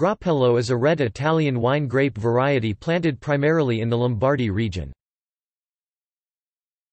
Grappello is a red Italian wine grape variety planted primarily in the Lombardy region.